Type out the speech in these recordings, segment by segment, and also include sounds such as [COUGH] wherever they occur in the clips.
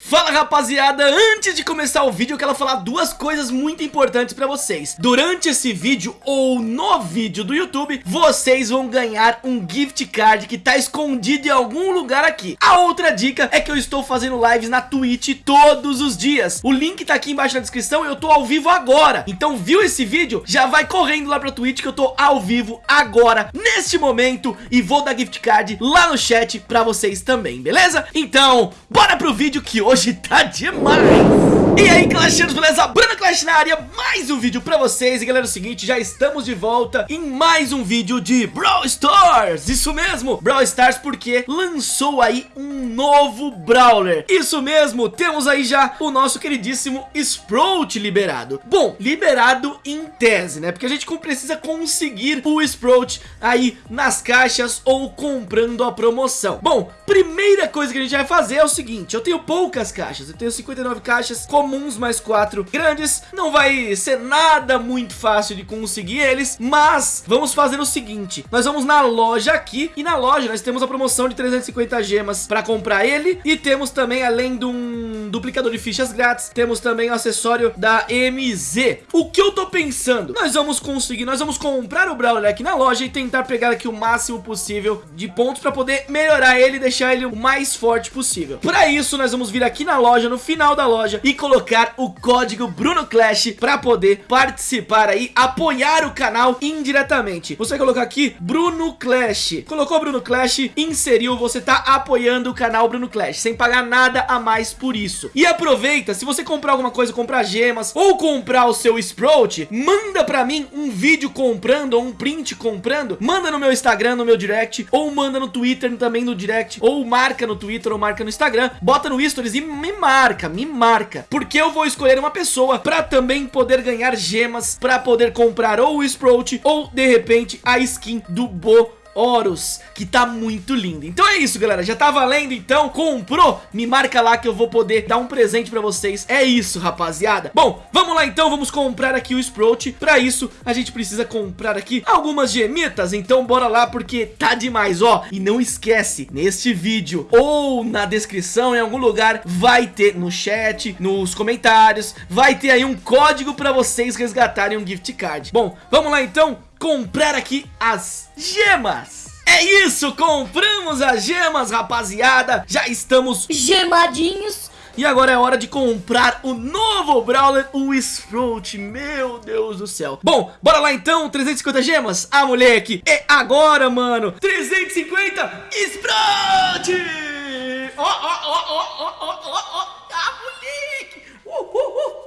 Fala rapaziada, antes de começar o vídeo eu quero falar duas coisas muito importantes pra vocês. Durante esse vídeo ou no vídeo do YouTube Vocês vão ganhar um gift card que tá escondido em algum lugar aqui. A outra dica é que eu estou fazendo lives na Twitch todos os dias. O link tá aqui embaixo na descrição eu tô ao vivo agora. Então viu esse vídeo? Já vai correndo lá pra Twitch que eu tô ao vivo agora, neste momento E vou dar gift card lá no chat pra vocês também, beleza? Então, bora pro vídeo que hoje tá demais. E aí Clashianos, beleza? Bruno Clash na área, mais um vídeo pra vocês. E galera, é o seguinte, já estamos de volta em mais um vídeo de Brawl Stars. Isso mesmo, Brawl Stars porque lançou aí um novo Brawler. Isso mesmo, temos aí já o nosso queridíssimo Sprout liberado. Bom, liberado em tese, né? Porque a gente precisa conseguir o Sprout aí nas caixas ou comprando a promoção. Bom, primeira coisa que a gente vai fazer é o seguinte Eu tenho poucas poucas caixas. Eu tenho 59 caixas comuns mais 4 grandes. Não vai ser nada muito fácil de conseguir eles, mas vamos fazer o seguinte. Nós vamos na loja aqui e na loja nós temos a promoção de 350 gemas para comprar ele e temos também, além de um duplicador de fichas grátis, temos também o acessório da MZ. O que eu tô pensando? Nós vamos conseguir, nós vamos comprar o Brawler aqui na loja e tentar pegar aqui o máximo possível de pontos para poder melhorar ele e deixar ele o mais forte possível. Para isso, nós vamos vir aqui na loja, no final da loja e colocar o código Bruno Clash para poder participar aí, apoiar o canal indiretamente. Você vai colocar aqui Bruno Clash. Colocou Bruno Clash, inseriu, você tá apoiando o canal Bruno Clash, sem pagar nada a mais por isso. E aproveita, se você comprar alguma coisa, comprar gemas ou comprar o seu Sprout, manda pra mim um vídeo comprando ou um print comprando, manda no meu Instagram, no meu direct, ou manda no Twitter também no direct, ou marca no Twitter ou marca no Instagram, bota no Stories e me marca, me marca. Porque eu vou escolher uma pessoa pra também poder ganhar gemas, pra poder comprar ou o Sprout ou de repente a skin do Bo Horus, que tá muito lindo. Então é isso, galera, já tá valendo, então comprou? Me marca lá que eu vou poder dar um presente pra vocês. É isso, rapaziada. Bom, vamos lá então, vamos comprar aqui o Sprout. Pra isso, a gente precisa comprar aqui algumas gemitas, então bora lá porque tá demais, ó. E não esquece, neste vídeo ou na descrição, em algum lugar, vai ter no chat, nos comentários, vai ter aí um código pra vocês resgatarem um gift card. Bom, vamos lá então, comprar aqui as gemas. É isso, compramos as gemas, rapaziada. Já estamos gemadinhos. E agora é hora de comprar o novo Brawler, o Sprout, meu Deus do céu Bom, bora lá então, 350 gemas, ah moleque, é agora mano 350 Sprout Ó, ó, ó, ó, ó, ó, ó, ó, ah moleque uh, uh, uh.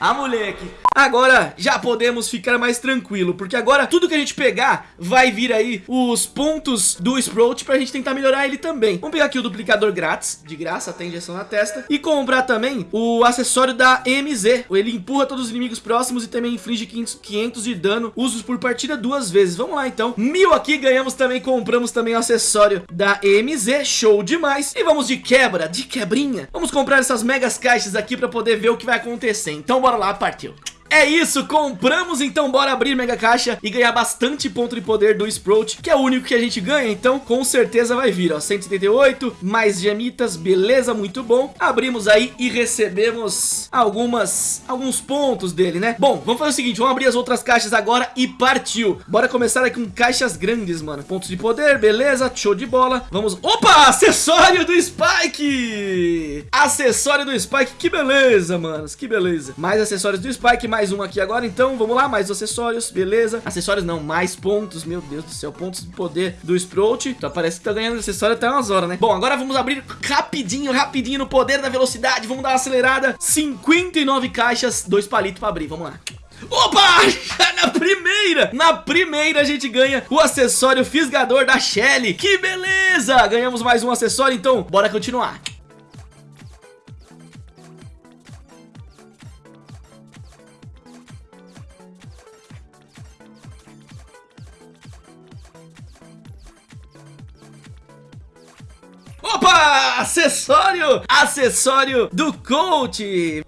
Ah moleque Agora já podemos ficar mais tranquilo, porque agora tudo que a gente pegar vai vir aí os pontos do Sprout pra gente tentar melhorar ele também. Vamos pegar aqui o duplicador grátis, de graça, tem injeção na testa, e comprar também o acessório da MZ. Ele empurra todos os inimigos próximos e também inflige 500, 500 de dano, usos por partida duas vezes. Vamos lá então, mil aqui, ganhamos também, compramos também o acessório da MZ, show demais. E vamos de quebra, de quebrinha. Vamos comprar essas megas caixas aqui pra poder ver o que vai acontecer. Então bora lá, partiu. É isso, compramos, então bora abrir Mega Caixa e ganhar bastante ponto de poder do Sprout, que é o único que a gente ganha, então com certeza vai vir, ó, 178, mais gemitas, beleza, muito bom. Abrimos aí e recebemos algumas, alguns pontos dele, né? Bom, vamos fazer o seguinte, vamos abrir as outras caixas agora e partiu. Bora começar aqui com caixas grandes, mano. Pontos de poder, beleza, show de bola. Vamos, opa, acessório do Spike! Acessório do Spike, que beleza, manos, que beleza. Mais acessórios do Spike, mais mais um aqui agora, então vamos lá, mais acessórios, beleza Acessórios não, mais pontos, meu Deus do céu Pontos de poder do Sprout Então parece que tá ganhando acessório até umas horas, né Bom, agora vamos abrir rapidinho, rapidinho no poder da velocidade Vamos dar uma acelerada 59 caixas, dois palitos pra abrir, vamos lá Opa! [LAUGHS] Na primeira! Na primeira a gente ganha o acessório fisgador da Shelly. Que beleza! Ganhamos mais um acessório, então bora continuar. Acessório! Acessório do coach!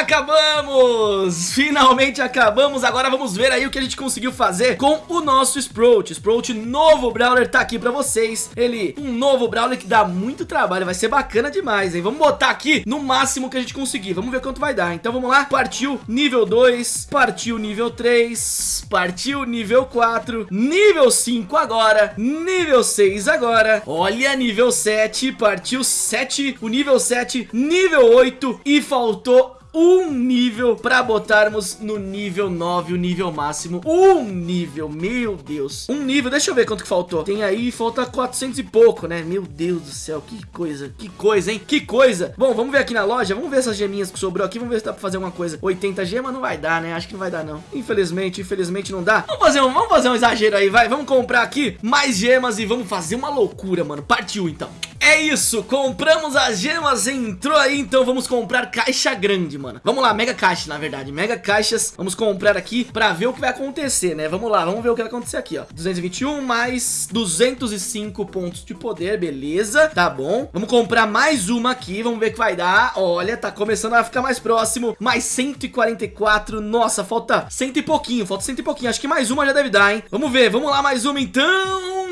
Acabamos! Finalmente acabamos, agora vamos ver aí o que a gente conseguiu fazer com o nosso Sprout. Sprout novo Brawler tá aqui pra vocês. Ele, um novo Brawler que dá muito trabalho, vai ser bacana demais, hein? Vamos botar aqui no máximo que a gente conseguir, vamos ver quanto vai dar. Então vamos lá, partiu nível 2, partiu nível 3, partiu nível 4, nível 5 agora, nível 6 agora. Olha, nível 7, partiu 7, o nível 7, nível 8 e faltou um nível pra botarmos no nível 9, o nível máximo. Um nível, meu Deus. Um nível, deixa eu ver quanto que faltou. Tem aí, falta 400 e pouco, né? Meu Deus do céu, que coisa, que coisa, hein? Que coisa. Bom, vamos ver aqui na loja, vamos ver essas geminhas que sobrou aqui, vamos ver se dá pra fazer alguma coisa. 80 gemas não vai dar, né? Acho que não vai dar, não. Infelizmente, infelizmente não dá. Vamos fazer um, vamos fazer um exagero aí, vai. Vamos comprar aqui mais gemas e vamos fazer uma loucura, mano. Partiu, então. É isso, compramos as gemas, entrou aí, então vamos comprar caixa grande, mano. Vamos lá, mega caixa, na verdade, mega caixas. Vamos comprar aqui pra ver o que vai acontecer, né? Vamos lá, vamos ver o que vai acontecer aqui, ó. 221 mais 205 pontos de poder, beleza, tá bom. Vamos comprar mais uma aqui, vamos ver o que vai dar. Olha, tá começando a ficar mais próximo. Mais 144, nossa, falta cento e pouquinho, falta cento e pouquinho. Acho que mais uma já deve dar, hein? Vamos ver, vamos lá, mais uma então.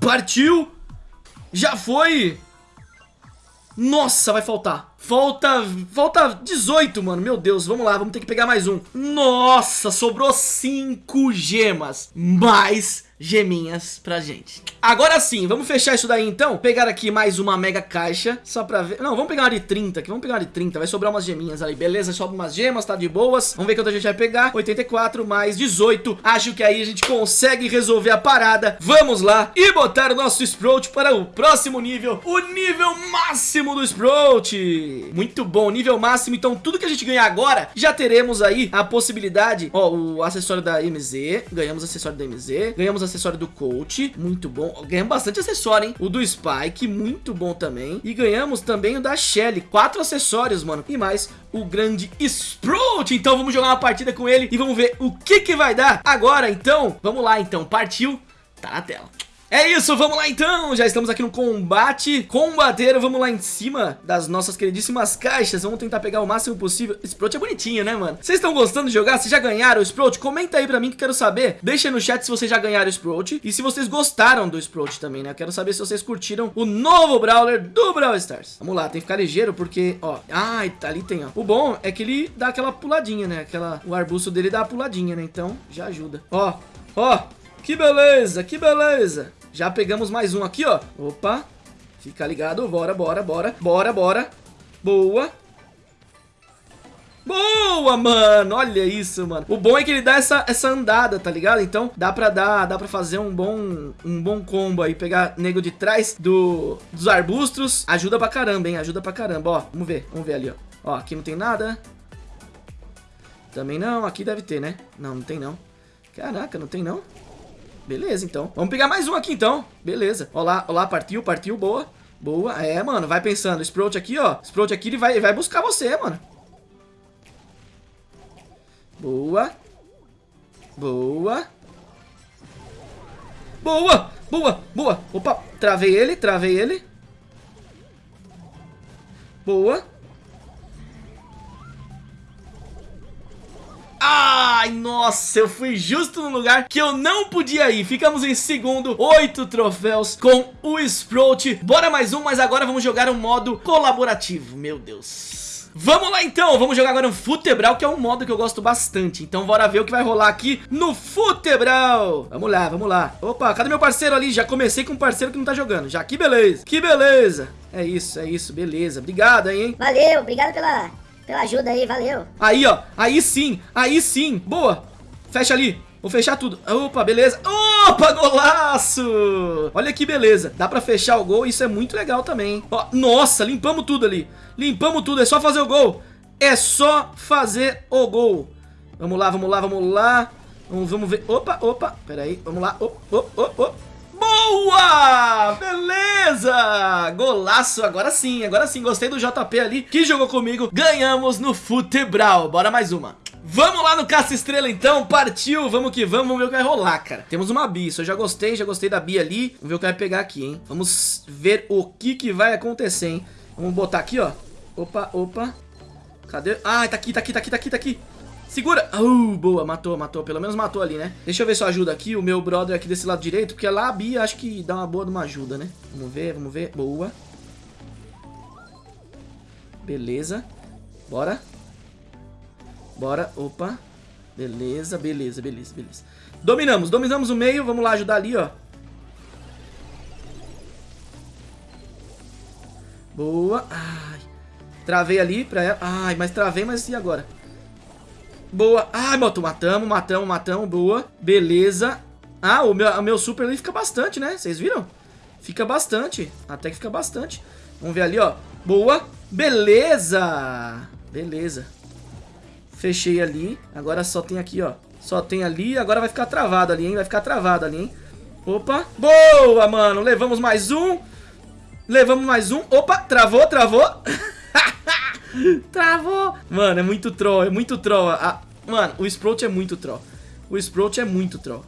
Partiu. Já foi! Nossa, vai faltar. Falta, falta 18, mano. Meu Deus, vamos lá, vamos ter que pegar mais um. Nossa, sobrou 5 gemas. Mais geminhas pra gente. Agora sim, vamos fechar isso daí então. Pegar aqui mais uma mega caixa, só pra ver. Não, vamos pegar uma de 30 aqui, vamos pegar uma de 30. Vai sobrar umas geminhas aí, beleza? Sobra umas gemas, tá de boas. Vamos ver quanto a gente vai pegar. 84 mais 18. Acho que aí a gente consegue resolver a parada. Vamos lá e botar o nosso Sprout para o próximo nível. O nível máximo do Sprout. Muito bom, nível máximo. Então tudo que a gente ganhar agora, já teremos aí a possibilidade. Ó, o acessório da MZ. Ganhamos acessório da MZ. Ganhamos acessório do Coach, muito bom. Ganhamos bastante acessório, hein? O do Spike, muito bom também. E ganhamos também o da Shelly, quatro acessórios, mano. E mais o grande Sprout. Então vamos jogar uma partida com ele e vamos ver o que que vai dar. Agora, então, vamos lá, então. Partiu, tá na tela. É isso, vamos lá então, já estamos aqui no combate combateiro, vamos lá em cima das nossas queridíssimas caixas, vamos tentar pegar o máximo possível, Sprout é bonitinho né mano? Vocês estão gostando de jogar? Vocês já ganharam o Sprout? Comenta aí pra mim que eu quero saber, deixa no chat se vocês já ganharam o Sprout e se vocês gostaram do Sprout também, né? Eu quero saber se vocês curtiram o novo Brawler do Brawl Stars Vamos lá, tem que ficar ligeiro porque, ó, ai, ah, ali tem, ó O bom é que ele dá aquela puladinha, né? Aquela, o arbusto dele dá a puladinha, né? Então, já ajuda Ó, ó, que beleza, que beleza já pegamos mais um aqui, ó. Opa. Fica ligado. Bora, bora, bora. Bora, bora. Boa. Boa, mano, olha isso, mano O bom é que ele dá essa, essa andada, tá ligado? Então dá pra dar, dá pra fazer um bom um bom combo aí Pegar nego de trás do, dos arbustos Ajuda pra caramba, hein, ajuda pra caramba Ó, vamos ver, vamos ver ali, ó Ó, aqui não tem nada Também não, aqui deve ter, né? Não, não tem não Caraca, não tem não Beleza, então. Vamos pegar mais um aqui, então. Beleza. Olá, olá, partiu, partiu, boa. Boa. É, mano, vai pensando. Sprout aqui, ó. Sprout aqui, ele vai, ele vai buscar você, mano. Boa. Boa. Boa, boa, boa. Opa, travei ele, travei ele. Boa. Ai, nossa, eu fui justo no lugar que eu não podia ir. Ficamos em segundo, oito troféus com o Sprout. Bora mais um, mas agora vamos jogar um modo colaborativo. Meu Deus. Vamos lá então, vamos jogar agora um Futebral, que é um modo que eu gosto bastante Então bora ver o que vai rolar aqui no Futebral Vamos lá, vamos lá Opa, cadê meu parceiro ali? Já comecei com um parceiro que não tá jogando Já, que beleza, que beleza É isso, é isso, beleza Obrigado aí, hein Valeu, obrigado pela pela ajuda aí, valeu. Aí, ó. Aí sim. Aí sim. Boa. Fecha ali. Vou fechar tudo. Opa, beleza. Opa, golaço! Olha que beleza. Dá pra fechar o gol. Isso é muito legal também. Ó, nossa, limpamos tudo ali. Limpamos tudo. É só fazer o gol. É só fazer o gol. Vamos lá, vamos lá, vamos lá. Vamos, vamos ver. Opa, opa. Pera aí. Vamos lá. Opa, opa, opa. Boa! Beleza! Golaço, agora sim, agora sim, gostei do JP ali que jogou comigo, ganhamos no Futebral, bora mais uma. Vamos lá no Caça Estrela então, partiu, vamos que vamos, vamos ver o que vai rolar, cara. Temos uma Bi, isso eu já gostei, já gostei da Bi ali. Vamos ver o que vai pegar aqui, hein. Vamos ver o que que vai acontecer, hein. Vamos botar aqui, ó. Opa, opa. Cadê? Ah, tá aqui, tá aqui, tá aqui, tá aqui, tá aqui. Segura! Uh, boa, matou, matou. Pelo menos matou ali, né? Deixa eu ver se eu ajudo aqui o meu brother aqui desse lado direito, porque lá a Bia acho que dá uma boa de uma ajuda, né? Vamos ver, vamos ver. Boa. Beleza. Bora. Bora. Opa. Beleza, beleza, beleza, beleza. Dominamos, dominamos o meio. Vamos lá ajudar ali, ó. Boa. Ai. Travei ali pra ela. Ai, mas travei, mas e agora? Boa. Ai, moto, matamos, matamos, matamos. Boa. Beleza. Ah, o meu, o meu super ali fica bastante, né? Vocês viram? Fica bastante. Até que fica bastante. Vamos ver ali, ó. Boa. Beleza. Beleza. Fechei ali. Agora só tem aqui, ó. Só tem ali. Agora vai ficar travado ali, hein? Vai ficar travado ali, hein? Opa. Boa, mano. Levamos mais um. Levamos mais um. Opa, travou, travou. [LAUGHS] [LAUGHS] Travou! Mano, é muito troll, é muito troll. Ah, mano, o Sprout é muito troll. O Sprout é muito troll.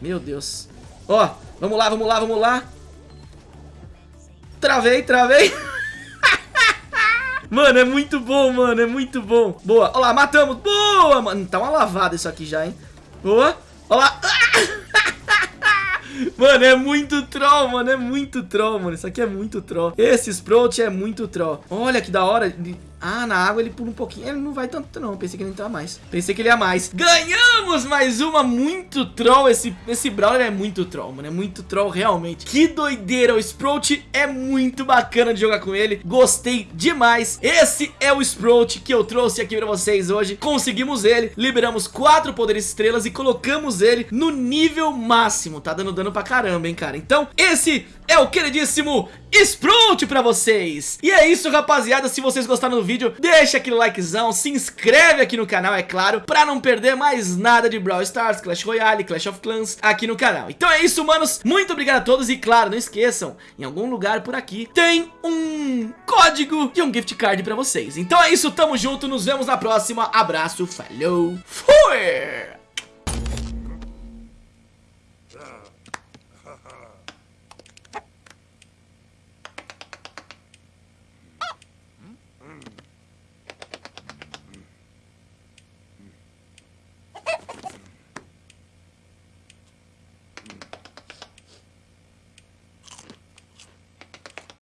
Meu Deus. Ó, vamos lá, vamos lá, vamos lá. Travei, travei. [LAUGHS] mano, é muito bom, mano, é muito bom. Boa, ó lá, matamos. Boa, mano. Tá uma lavada isso aqui já, hein. Boa. Ó lá. [LAUGHS] Mano, é muito troll, mano. É muito troll, mano. Isso aqui é muito troll. Esse Sprout é muito troll. Olha que da hora. Ah, na água ele pula um pouquinho. Ele não vai tanto, não. Pensei que ele ia mais. Pensei que ele ia mais. Ganhamos mais uma. Muito troll. Esse, esse Brawler é muito troll, mano. É muito troll, realmente. Que doideira. O Sprout é muito bacana de jogar com ele. Gostei demais. Esse é o Sprout que eu trouxe aqui pra vocês hoje. Conseguimos ele. Liberamos quatro poderes estrelas e colocamos ele no nível máximo. Tá dando dano pra caramba, hein, cara. Então, esse é o queridíssimo Sprout pra vocês. E é isso, rapaziada. Se vocês gostaram do vídeo, deixa aquele likezão, se inscreve aqui no canal, é claro, pra não perder mais nada de Brawl Stars, Clash Royale, Clash of Clans aqui no canal. Então é isso, manos. Muito obrigado a todos e, claro, não esqueçam, em algum lugar por aqui tem um código de um gift card pra vocês. Então é isso, tamo junto, nos vemos na próxima. Abraço, falou, fui!